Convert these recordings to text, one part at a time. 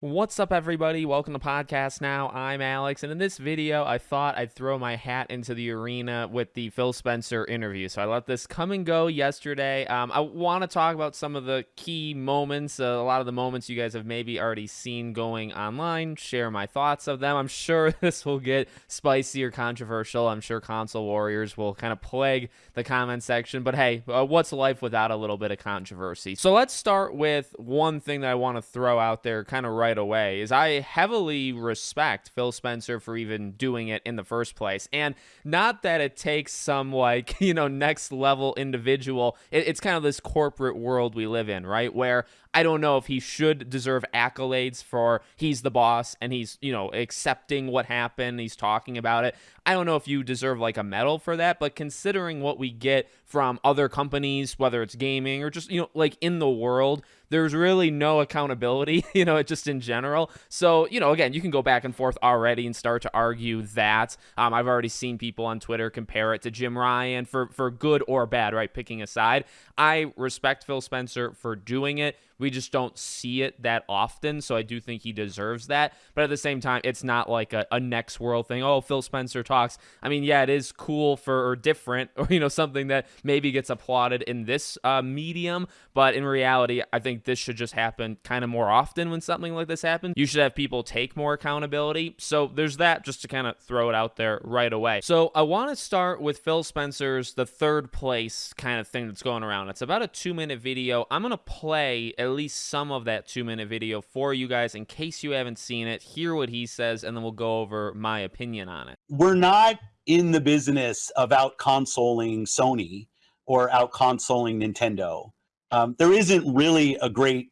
What's up, everybody? Welcome to Podcast Now. I'm Alex, and in this video, I thought I'd throw my hat into the arena with the Phil Spencer interview. So I let this come and go yesterday. Um, I want to talk about some of the key moments, uh, a lot of the moments you guys have maybe already seen going online, share my thoughts of them. I'm sure this will get spicy or controversial. I'm sure console warriors will kind of plague the comment section, but hey, uh, what's life without a little bit of controversy? So let's start with one thing that I want to throw out there kind of right right away is I heavily respect Phil Spencer for even doing it in the first place. And not that it takes some like, you know, next level individual. It, it's kind of this corporate world we live in, right? Where I don't know if he should deserve accolades for he's the boss and he's, you know, accepting what happened, he's talking about it. I don't know if you deserve like a medal for that, but considering what we get from other companies, whether it's gaming or just, you know, like in the world, there's really no accountability, you know, just in general. So, you know, again, you can go back and forth already and start to argue that. Um, I've already seen people on Twitter compare it to Jim Ryan for, for good or bad, right? Picking a side. I respect Phil Spencer for doing it. We just don't see it that often. So I do think he deserves that. But at the same time, it's not like a, a next world thing. Oh, Phil Spencer talks. I mean, yeah, it is cool for or different or, you know, something that maybe gets applauded in this uh, medium. But in reality, I think this should just happen kind of more often when something like this happens. You should have people take more accountability. So there's that just to kind of throw it out there right away. So I want to start with Phil Spencer's the third place kind of thing that's going around. It's about a two minute video. I'm going to play at least some of that two minute video for you guys in case you haven't seen it. Hear what he says, and then we'll go over my opinion on it. We're not in the business of out consoling Sony or out consoling Nintendo. Um, there isn't really a great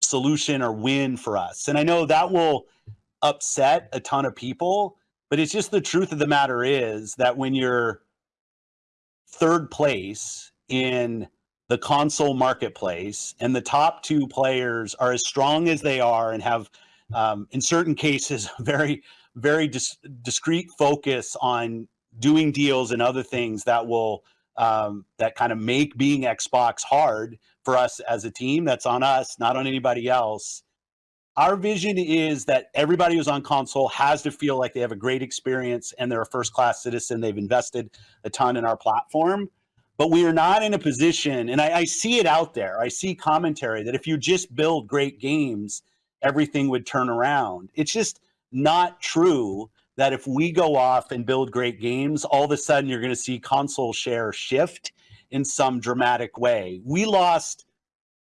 solution or win for us. And I know that will upset a ton of people, but it's just the truth of the matter is that when you're third place in the console marketplace, and the top two players are as strong as they are and have, um, in certain cases, very, very dis- discrete focus on doing deals and other things that will um, that kind of make being Xbox hard for us as a team. That's on us, not on anybody else. Our vision is that everybody who's on console has to feel like they have a great experience and they're a first class citizen. They've invested a ton in our platform but we are not in a position, and I, I, see it out there. I see commentary that if you just build great games, everything would turn around. It's just not true that if we go off and build great games, all of a sudden you're going to see console share shift in some dramatic way. We lost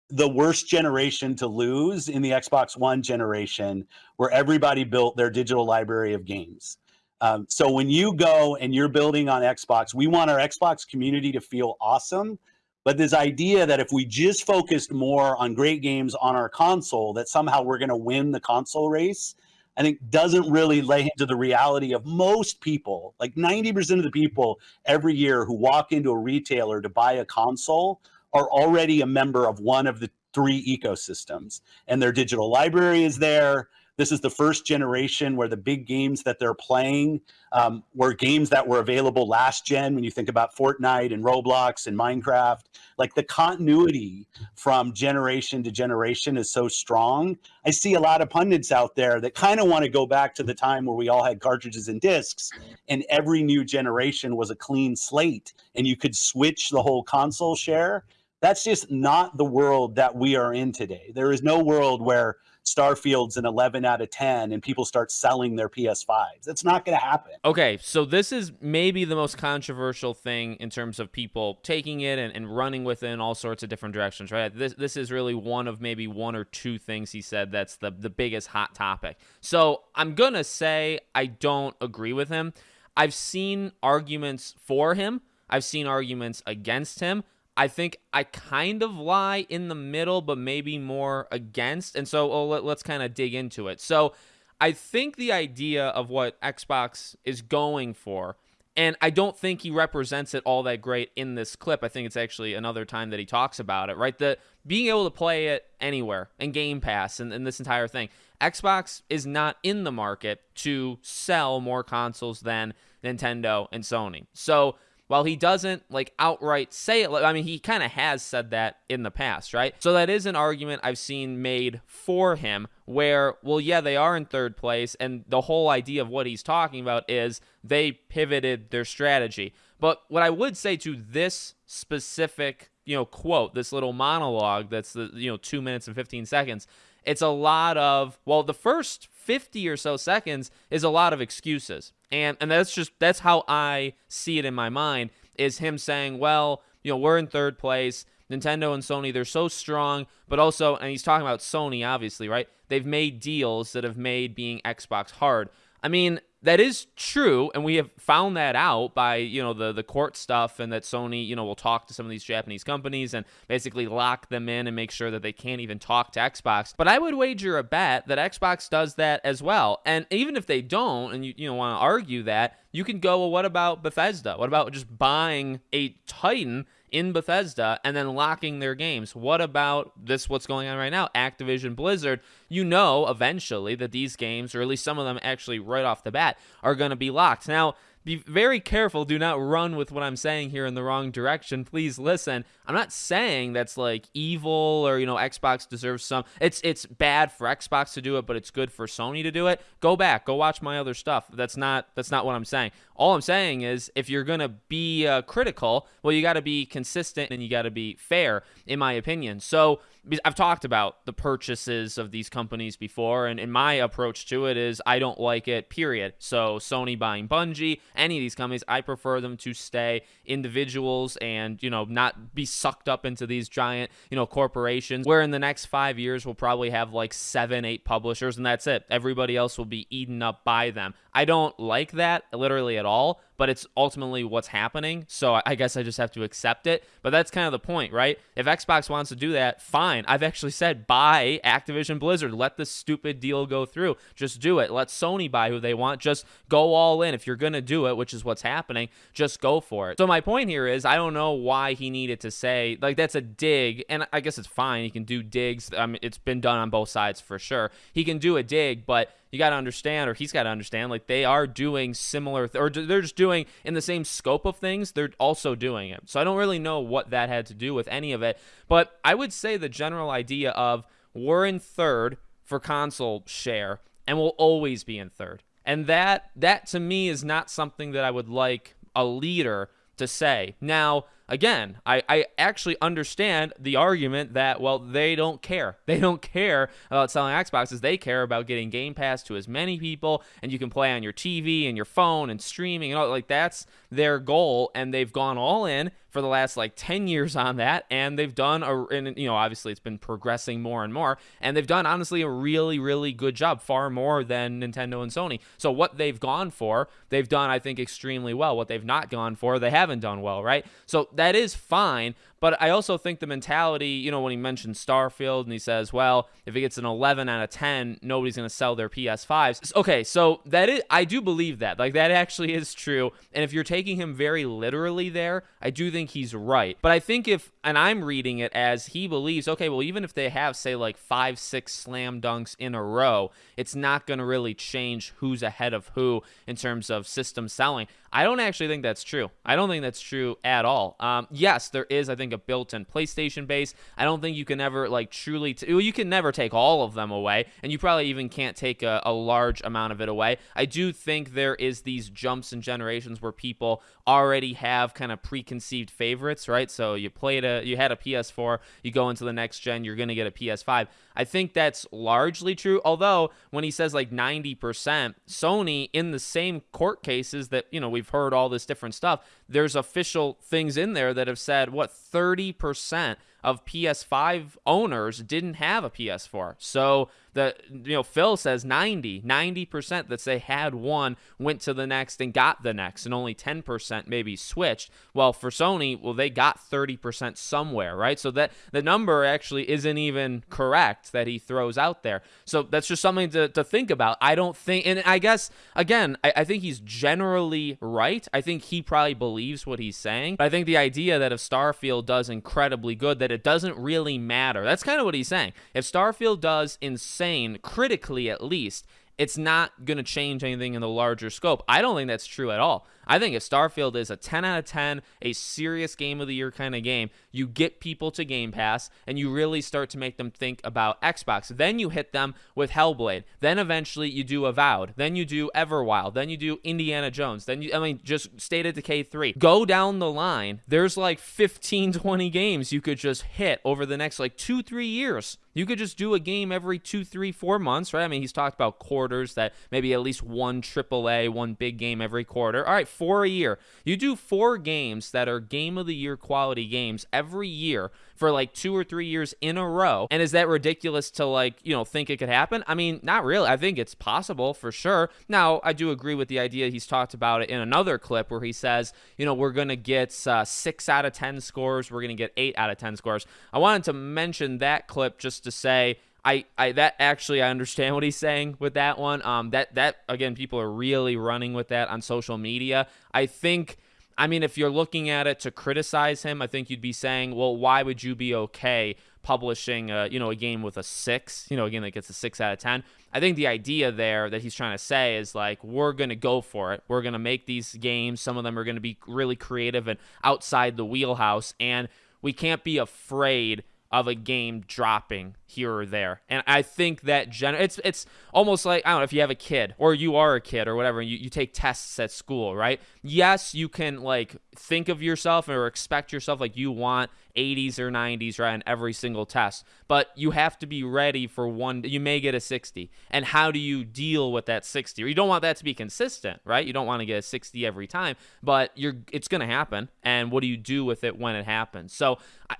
the worst generation to lose in the Xbox One generation, where everybody built their digital library of games. Um, so when you go and you're building on Xbox, we want our Xbox community to feel awesome. But this idea that if we just focused more on great games on our console, that somehow we're going to win the console race, I think doesn't really lay into the reality of most people. Like 90% of the people every year who walk into a retailer to buy a console are already a member of one of the three ecosystems, and their digital library is there this is the first generation where the big games that they're playing um, were games that were available last gen. When you think about Fortnite and Roblox and Minecraft, like the continuity from generation to generation is so strong. I see a lot of pundits out there that kind of want to go back to the time where we all had cartridges and discs, and every new generation was a clean slate, and you could switch the whole console share. That's just not the world that we are in today. There is no world where Starfield's an 11 out of 10 and people start selling their PS5s. That's not going to happen. Okay, so this is maybe the most controversial thing in terms of people taking it and, and running with it in all sorts of different directions, right? This this is really one of maybe one or two things he said that's the the biggest hot topic. So, I'm going to say I don't agree with him. I've seen arguments for him. I've seen arguments against him. I think I kind of lie in the middle, but maybe more against. And so oh, let, us kind of dig into it. So I think the idea of what Xbox is going for, and I don't think he represents it all that great in this clip. I think it's actually another time that he talks about it, right? The being able to play it anywhere and Game Pass and, and this entire thing. Xbox is not in the market to sell more consoles than Nintendo and Sony. So while he doesn't like outright say it, I mean, he kind of has said that in the past, right? So that is an argument I've seen made for him where, well, yeah, they are in third place. And the whole idea of what he's talking about is they pivoted their strategy. But what I would say to this specific, you know, quote, this little monologue that's the, you know, two minutes and 15 seconds, it's a lot of, well, the first 50 or so seconds is a lot of excuses. And and that's just that's how I see it in my mind is him saying, "Well, you know, we're in third place. Nintendo and Sony, they're so strong, but also and he's talking about Sony obviously, right? They've made deals that have made being Xbox hard. I mean, that is true, and we have found that out by you know the the court stuff, and that Sony you know will talk to some of these Japanese companies and basically lock them in and make sure that they can't even talk to Xbox. But I would wager a bet that Xbox does that as well. And even if they don't, and you you know want to argue that, you can go, well, what about Bethesda? What about just buying a Titan in Bethesda and then locking their games. What about this, what's going on right now? Activision Blizzard, you know eventually that these games, or at least some of them actually right off the bat, are going to be locked. Now, be very careful. Do not run with what I'm saying here in the wrong direction. Please listen. I'm not saying that's like evil or you know Xbox deserves some. It's it's bad for Xbox to do it, but it's good for Sony to do it. Go back, go watch my other stuff. That's not that's not what I'm saying. All I'm saying is if you're gonna be uh, critical, well, you got to be consistent and you got to be fair, in my opinion. So I've talked about the purchases of these companies before, and, and my approach to it is I don't like it, period. So, Sony buying Bungie, any of these companies, I prefer them to stay individuals and, you know, not be sucked up into these giant, you know, corporations where in the next five years we'll probably have like seven, eight publishers, and that's it. Everybody else will be eaten up by them. I don't like that literally at all, but it's ultimately what's happening. So I guess I just have to accept it. But that's kind of the point, right? If Xbox wants to do that, fine. I've actually said buy Activision Blizzard. Let this stupid deal go through. Just do it. Let Sony buy who they want. Just go all in. If you're going to do it, which is what's happening, just go for it. So my point here is I don't know why he needed to say, like, that's a dig. And I guess it's fine. He can do digs. I mean, it's been done on both sides for sure. He can do a dig, but you got to understand, or he's got to understand, like they are doing similar, th- or they're just doing in the same scope of things. They're also doing it. So I don't really know what that had to do with any of it. But I would say the general idea of we're in third for console share, and we'll always be in third. And that that to me is not something that I would like a leader to say. Now, again, I, I actually understand the argument that, well, they don't care. They don't care about selling Xboxes. They care about getting Game Pass to as many people, and you can play on your TV and your phone and streaming and all. Like, that's their goal, and they've gone all in for the last like 10 years on that and they've done a and you know obviously it's been progressing more and more and they've done honestly a really really good job far more than Nintendo and Sony so what they've gone for they've done I think extremely well what they've not gone for they haven't done well right so that is fine but I also think the mentality, you know, when he mentioned Starfield and he says, well, if it gets an 11 out of 10, nobody's going to sell their PS5s. Okay, so that is, I do believe that. Like, that actually is true. And if you're taking him very literally there, I do think he's right. But I think if, and I'm reading it as he believes, okay, well, even if they have, say, like five, six slam dunks in a row, it's not going to really change who's ahead of who in terms of system selling. I don't actually think that's true. I don't think that's true at all. Um, yes, there is, I think, a built-in PlayStation base. I don't think you can ever like truly. T- well, you can never take all of them away, and you probably even can't take a, a large amount of it away. I do think there is these jumps in generations where people already have kind of preconceived favorites, right? So you played a, you had a PS4, you go into the next gen, you're gonna get a PS5. I think that's largely true. Although when he says like 90%, Sony in the same court cases that, you know, we've heard all this different stuff, there's official things in there that have said what 30% of PS5 owners didn't have a PS4. So the you know Phil says 90, 90% that they had one went to the next and got the next and only 10% maybe switched. Well, for Sony, well they got 30% somewhere, right? So that the number actually isn't even correct that he throws out there. So that's just something to, to think about. I don't think and I guess again, I, I think he's generally right. I think he probably believes what he's saying. But I think the idea that if Starfield does incredibly good, that it doesn't really matter. That's kind of what he's saying. If Starfield does insane, critically at least, it's not going to change anything in the larger scope. I don't think that's true at all. I think if Starfield is a 10 out of 10, a serious game of the year kind of game, you get people to Game Pass and you really start to make them think about Xbox. Then you hit them with Hellblade. Then eventually you do Avowed. Then you do Everwild. Then you do Indiana Jones. Then you, I mean, just State of Decay 3. Go down the line. There's like 15, 20 games you could just hit over the next like two, three years. You could just do a game every two, three, four months, right? I mean, he's talked about quarters that maybe at least one AAA, one big game every quarter. All right, four a year. You do four games that are game of the year quality games every year for like two or three years in a row. And is that ridiculous to like, you know, think it could happen? I mean, not really. I think it's possible for sure. Now, I do agree with the idea he's talked about it in another clip where he says, you know, we're going to get uh, six out of 10 scores. We're going to get eight out of 10 scores. I wanted to mention that clip just to say, I, I that actually I understand what he's saying with that one. Um, that that again, people are really running with that on social media. I think I mean, if you're looking at it to criticize him, I think you'd be saying, well, why would you be okay publishing, a, you know, a game with a six, you know, again, that gets a six out of 10? I think the idea there that he's trying to say is like, we're to go for it. We're to make these games. Some of them are to be really creative and outside the wheelhouse. And we can't be afraid of a game dropping here or there. And I think that gen- it's it's almost like I don't know if you have a kid or you are a kid or whatever, and you, you take tests at school, right? Yes, you can like think of yourself or expect yourself like you want 80s or 90s right on every single test. But you have to be ready for one you may get a 60 and how do you deal with that 60 or you don't want that to be consistent right? You don't want to get a 60 every time but you're it's going to happen. And what do you do with it when it happens? So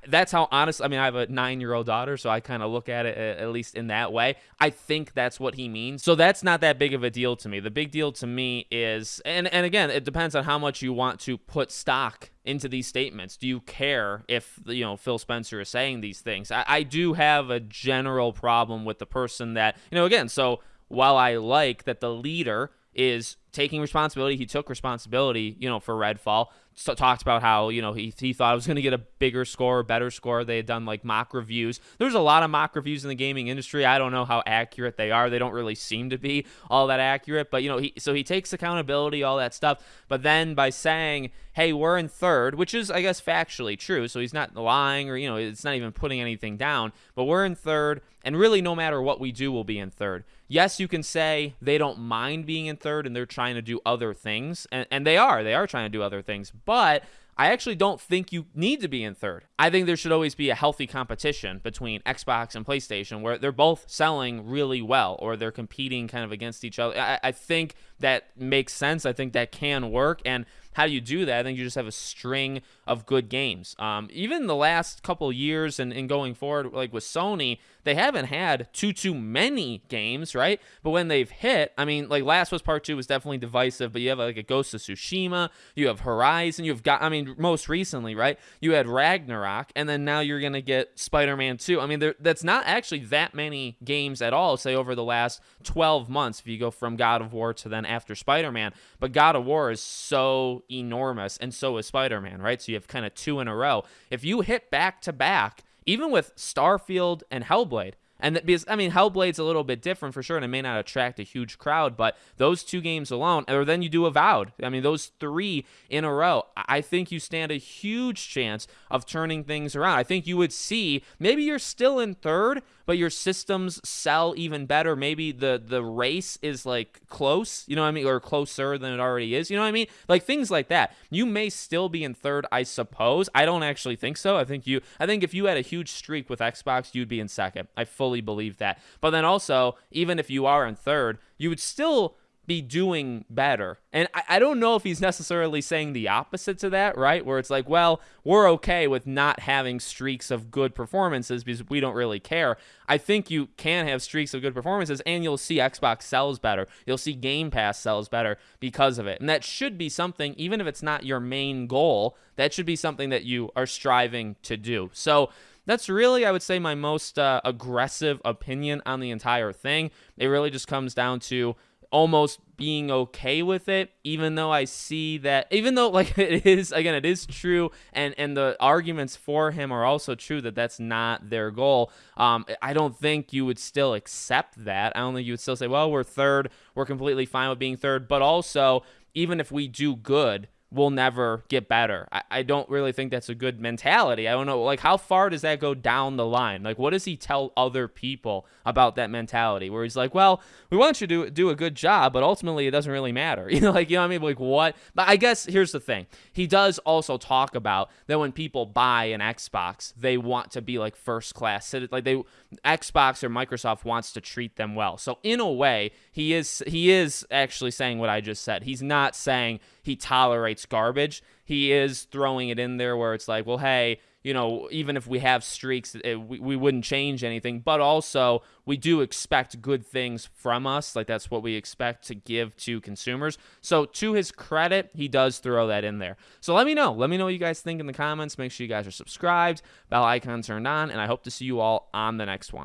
that's how honest i mean i have a nine year old daughter so i kind of look at it uh, at least in that way. I think that's what he means. So that's not that big of a deal to me. The big deal to me is and and again it depends on how much you want to put stock into these statements? Do you care if you know Phil Spencer is saying these things? I, I do have a general problem with the person that you know. Again, so while I like that the leader is taking responsibility. He took responsibility, you know, for Redfall. Talked about how you know he, he thought it was going to get a bigger score, better score. They had done like mock reviews. There's a lot of mock reviews in the gaming industry. I don't know how accurate they are. They don't really seem to be all that accurate. But you know, he so he takes accountability, all that stuff. But then by saying, "Hey, we're in third, which is I guess factually true. So he's not lying or you know it's not even putting anything down. But we're in third, and really no matter what we do, we'll be in third. Yes, you can say they don't mind being in third and they're trying to do other things, and, and they are. They are trying to do other things, but I actually don't think you need to be in third. I think there should always be a healthy competition between Xbox and PlayStation where they're both selling really well or they're competing kind of against each other. I, I think that makes sense. I think that can work. And how do you do that? I think you just have a string of good games. Um, even the last couple years and, and going forward, like with Sony, they haven't had too too many games, right? But when they've hit, I mean, like Last of Us Part Two was definitely divisive, but you have like a Ghost of Tsushima, you have Horizon, you've got, I mean, most recently, right? You had Ragnarok, and then now you're gonna get Spider-Man Two. I mean, there, that's not actually that many games at all. Say over the last 12 months, if you go from God of War to then after Spider-Man, but God of War is so enormous, and so is Spider Man, right? So you have kind of two in a row. If you hit back to back, even with Starfield and Hellblade, and that, because I mean Hellblade's a little bit different for sure, and it may not attract a huge crowd, but those two games alone, or then you do Avowed. I mean those three in a row, I think you stand a huge chance of turning things around. I think you would see maybe you're still in third, but your systems sell even better. Maybe the the race is like close, you know what I mean, or closer than it already is. You know what I mean? Like things like that. You may still be in third, I suppose. I don't actually think so. I think you. I think if you had a huge streak with Xbox, you'd be in second. I fully believe that. But then also, even if you are in third, you would still be doing better. And I, I, don't know if he's necessarily saying the opposite to that, right? Where it's like, well, we're okay with not having streaks of good performances because we don't really care. I think you can have streaks of good performances and you'll see Xbox sells better. You'll see Game Pass sells better because of it. And that should be something, even if it's not your main goal, that should be something that you are striving to do. So, that's really, I would say, my most uh, aggressive opinion on the entire thing. It really just comes down to almost being okay with it even though i see that even though like it is again it is true and and the arguments for him are also true that that's not their goal. Um i don't think you would still accept that. I don't think you would still say well we're third. We're completely fine with being third. But also even if we do good, we'll never get better. I, I don't really think that's a good mentality. I don't know, like, how far does that go down the line? Like, what does he tell other people about that mentality where he's like, well, we want you to do a good job, but ultimately it doesn't really matter. You know, like, you know what I mean? Like, what? But I guess here's the thing. He does also talk about that when people buy an Xbox, they want to be like first class. Like, they, Xbox or Microsoft wants to treat them well. So, in a way, he is, he is actually saying what I just said. He's not saying, he tolerates garbage. He is throwing it in there where it's like, well, hey, you know, even if we have streaks, it, we, we wouldn't change anything. But also, we do expect good things from us. Like, that's what we expect to give to consumers. So, to his credit, he does throw that in there. So, let me know. Let me know what you guys think in the comments. Make sure you guys are subscribed, bell icon turned on, and I hope to see you all on the next one.